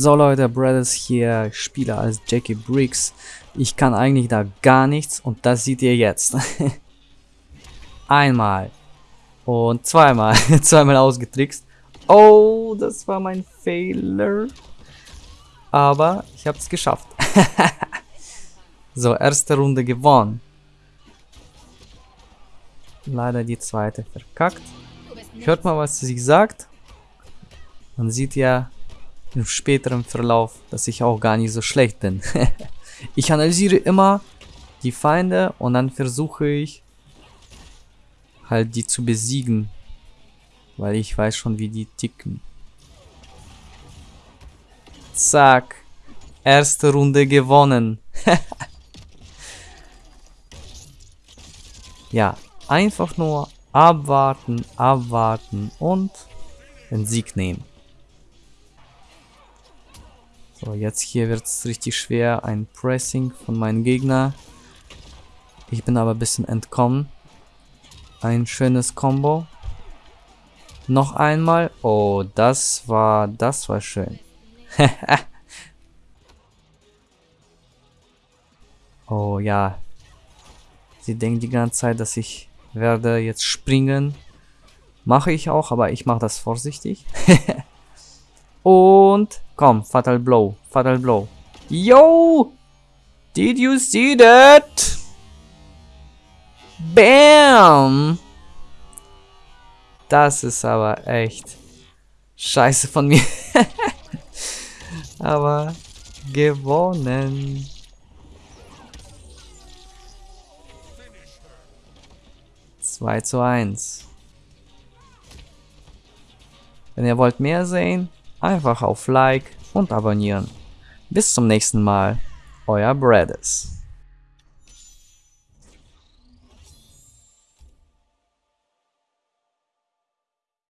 So Leute, Brothers hier, spiele als Jackie Briggs. Ich kann eigentlich da gar nichts und das seht ihr jetzt. Einmal. Und zweimal. zweimal ausgetrickst. Oh, das war mein Fehler. Aber ich habe es geschafft. so, erste Runde gewonnen. Leider die zweite verkackt. Hört mal, was sie sagt. Man sieht ja im späteren Verlauf, dass ich auch gar nicht so schlecht bin. ich analysiere immer die Feinde und dann versuche ich halt die zu besiegen. Weil ich weiß schon, wie die ticken. Zack. Erste Runde gewonnen. ja, einfach nur abwarten, abwarten und den Sieg nehmen. So, jetzt hier wird es richtig schwer. Ein Pressing von meinem Gegner. Ich bin aber ein bisschen entkommen. Ein schönes Combo. Noch einmal. Oh, das war, das war schön. oh ja. Sie denkt die ganze Zeit, dass ich werde jetzt springen. Mache ich auch, aber ich mache das vorsichtig. Und komm, Fatal Blow, Fatal Blow. Yo! Did you see that? Bam! Das ist aber echt scheiße von mir. aber gewonnen. Zwei zu eins. Wenn ihr wollt mehr sehen, Einfach auf Like und abonnieren. Bis zum nächsten Mal. Euer Bradis.